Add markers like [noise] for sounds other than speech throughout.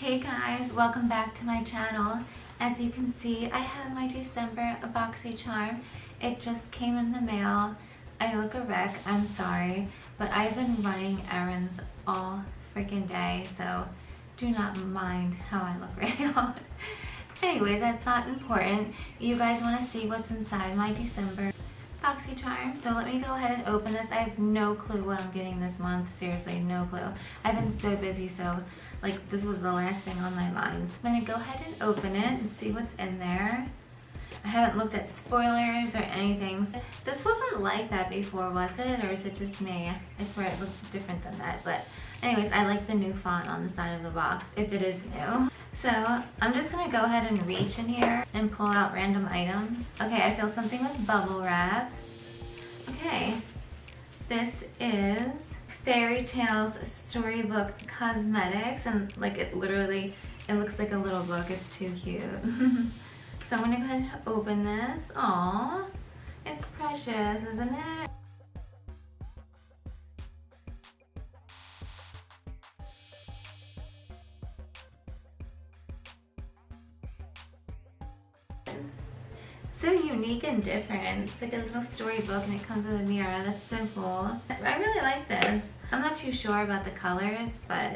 Hey guys, welcome back to my channel. As you can see, I have my December BoxyCharm. It just came in the mail. I look a wreck, I'm sorry, but I've been running errands all freaking day, so do not mind how I look [laughs] right now. Anyways, that's not important. You guys want to see what's inside my December So let me go ahead and open this. I have no clue what I'm getting this month. Seriously, no clue. I've been so busy, so like this was the last thing on my mind. So I'm to go ahead and open it and see what's in there. I haven't looked at spoilers or anything. This wasn't like that before, was it? Or is it just me? I swear it looks different than that. But anyways, I like the new font on the side of the box, if it is new. So I'm just gonna go ahead and reach in here and pull out random items. Okay, I feel something with bubble wrap. Okay, this is Fairy Tales Storybook Cosmetics and like it literally, it looks like a little book. It's too cute. [laughs] so I'm gonna go ahead and open this. Aww, it's precious, isn't it? So unique and different. It's like a little storybook and it comes with a mirror. That's so cool. I really like this. I'm not too sure about the colors, but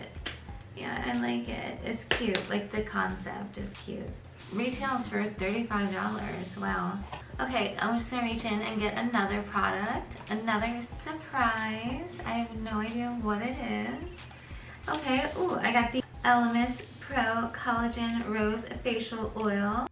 yeah, I like it. It's cute. Like the concept is cute. Retails for $35. Wow. Okay, I'm just gonna reach in and get another product. Another surprise. I have no idea what it is. Okay, ooh, I got the Elemis Pro Collagen Rose Facial Oil.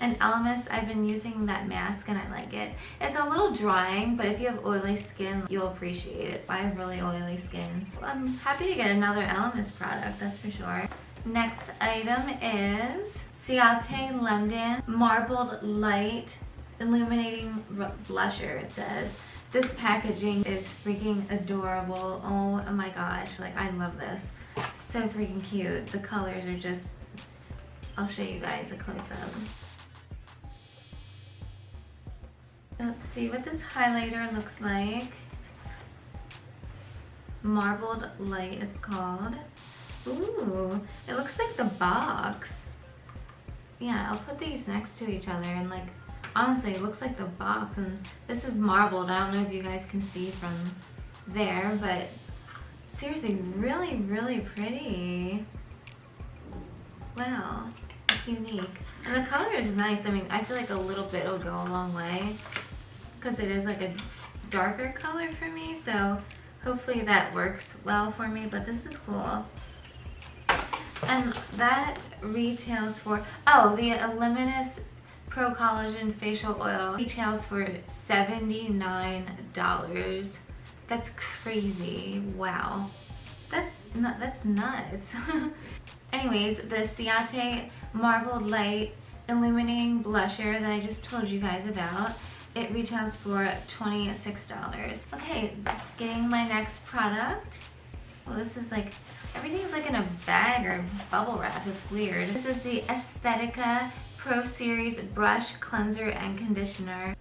And Elemis, I've been using that mask and I like it. It's a little drying, but if you have oily skin, you'll appreciate it. I have really oily skin. I'm happy to get another Elemis product, that's for sure. Next item is Ciate London Marbled Light Illuminating Blusher, it says. This packaging is freaking adorable. Oh my gosh, like I love this. So freaking cute. The colors are just, I'll show you guys a close-up. See what this highlighter looks like. Marbled Light it's called. Ooh, it looks like the box. Yeah, I'll put these next to each other and like, honestly, it looks like the box and this is marbled. I don't know if you guys can see from there, but seriously, really, really pretty. Wow, it's unique. And the color is nice. I mean, I feel like a little bit will go a long way because it is like a darker color for me. So hopefully that works well for me, but this is cool. And that retails for, oh, the Elemis Pro Collagen Facial Oil retails for $79. That's crazy. Wow. That's not, that's nuts. [laughs] Anyways, the Ciate Marbled Light Illuminating Blusher that I just told you guys about it retails for $26. Okay, getting my next product. Well, this is like, everything's like in a bag or bubble wrap. It's weird. This is the Aesthetica Pro Series Brush Cleanser and Conditioner.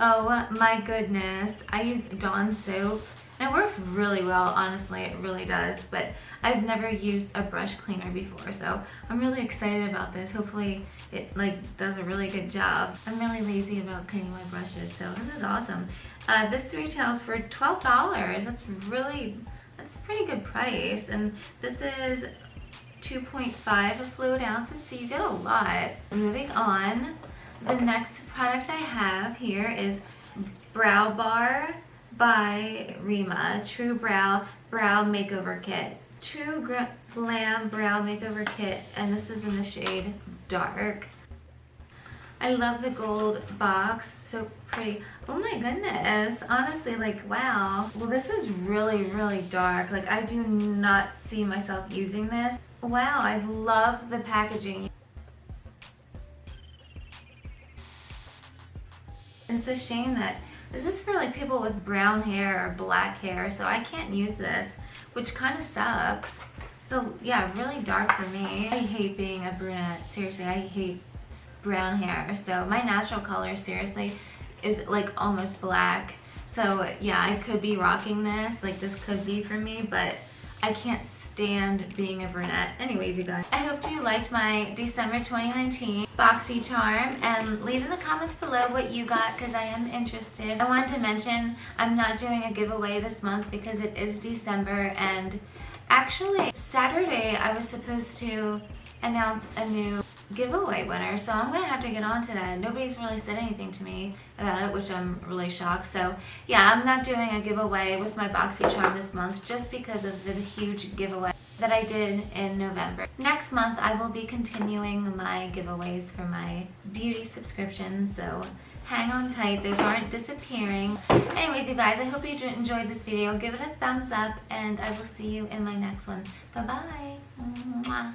Oh my goodness. I use Dawn soap and it works really well, honestly, it really does. But I've never used a brush cleaner before, so I'm really excited about this. Hopefully it like does a really good job. I'm really lazy about cleaning my brushes, so this is awesome. Uh, this retails for $12. That's really, that's a pretty good price. And this is 2.5 fluid ounces, so you get a lot. Moving on, the next product I have here is Brow Bar by Reema True Brow Brow Makeover Kit. True Glam Brow Makeover Kit, and this is in the shade Dark. I love the gold box, so pretty. Oh my goodness, honestly, like, wow. Well, this is really, really dark. Like, I do not see myself using this. Wow, I love the packaging. It's a shame that this is for like people with brown hair or black hair, so I can't use this, which kind of sucks. So yeah, really dark for me. I hate being a brunette. Seriously, I hate brown hair. So my natural color, seriously, is like almost black. So yeah, I could be rocking this. Like this could be for me, but I can't stand being a brunette. Anyways, you guys, I hope you liked my December 2019 BoxyCharm, and leave in the comments below what you got because I am interested. I wanted to mention I'm not doing a giveaway this month because it is December and actually Saturday I was supposed to announce a new giveaway winner. So I'm gonna have to get on to that. Nobody's really said anything to me about it which I'm really shocked. So yeah I'm not doing a giveaway with my BoxyCharm this month just because of the huge giveaway that I did in November. Next month I will be continuing my giveaways for my beauty subscription so hang on tight. Those aren't disappearing. Anyways you guys i hope you enjoyed this video. Give it a thumbs up and i will see you in my next one. Bye bye